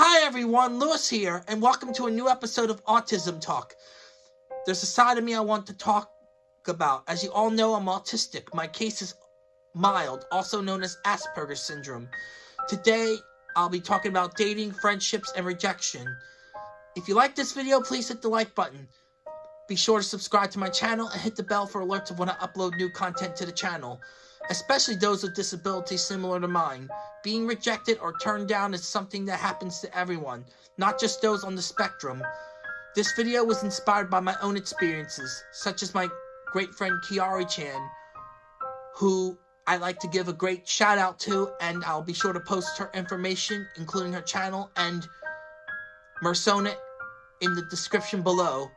Hi everyone, Lewis here, and welcome to a new episode of Autism Talk. There's a side of me I want to talk about. As you all know, I'm autistic. My case is mild, also known as Asperger's syndrome. Today, I'll be talking about dating, friendships, and rejection. If you like this video, please hit the like button. Be sure to subscribe to my channel and hit the bell for alerts of when I upload new content to the channel, especially those with disabilities similar to mine. Being rejected or turned down is something that happens to everyone, not just those on the spectrum. This video was inspired by my own experiences, such as my great friend Kiari Chan, who I like to give a great shout out to, and I'll be sure to post her information, including her channel and Mersona, in the description below.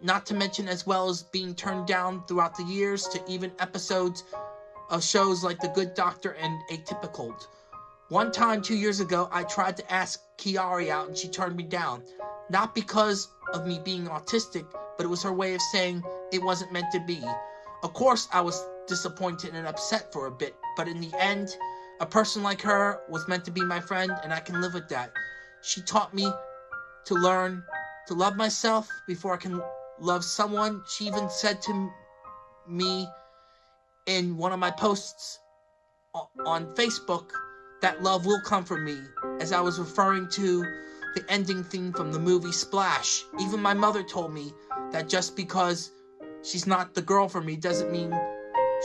Not to mention as well as being turned down throughout the years to even episodes of shows like The Good Doctor and Atypical. One time, two years ago, I tried to ask Kiari out and she turned me down. Not because of me being autistic, but it was her way of saying it wasn't meant to be. Of course, I was disappointed and upset for a bit, but in the end, a person like her was meant to be my friend, and I can live with that. She taught me to learn to love myself before I can love someone. She even said to me in one of my posts on Facebook that love will come from me, as I was referring to the ending theme from the movie Splash. Even my mother told me that just because she's not the girl for me doesn't mean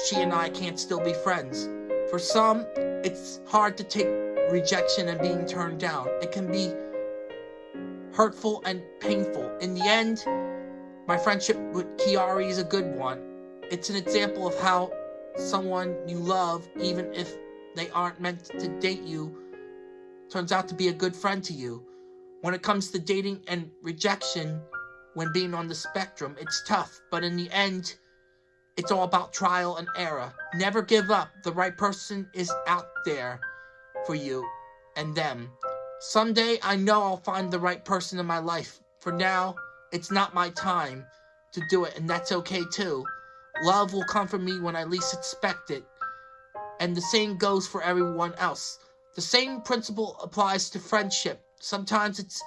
she and I can't still be friends. For some, it's hard to take rejection and being turned down. It can be hurtful and painful. In the end, my friendship with Kiari is a good one. It's an example of how someone you love, even if they aren't meant to date you, turns out to be a good friend to you. When it comes to dating and rejection, when being on the spectrum, it's tough, but in the end, it's all about trial and error. Never give up. The right person is out there for you and them. Someday, I know I'll find the right person in my life. For now, it's not my time to do it, and that's okay too. Love will come for me when I least expect it. And the same goes for everyone else. The same principle applies to friendship. Sometimes it's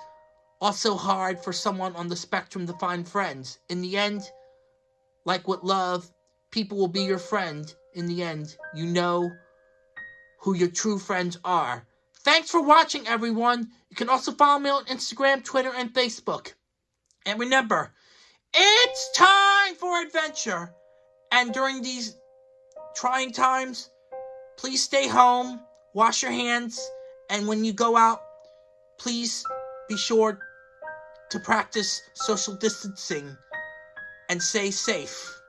also hard for someone on the spectrum to find friends. In the end, like with love, people will be your friend. In the end, you know who your true friends are. Thanks for watching, everyone. You can also follow me on Instagram, Twitter, and Facebook. And remember, it's time for adventure. And during these trying times, please stay home, wash your hands, and when you go out, please be sure to practice social distancing and stay safe.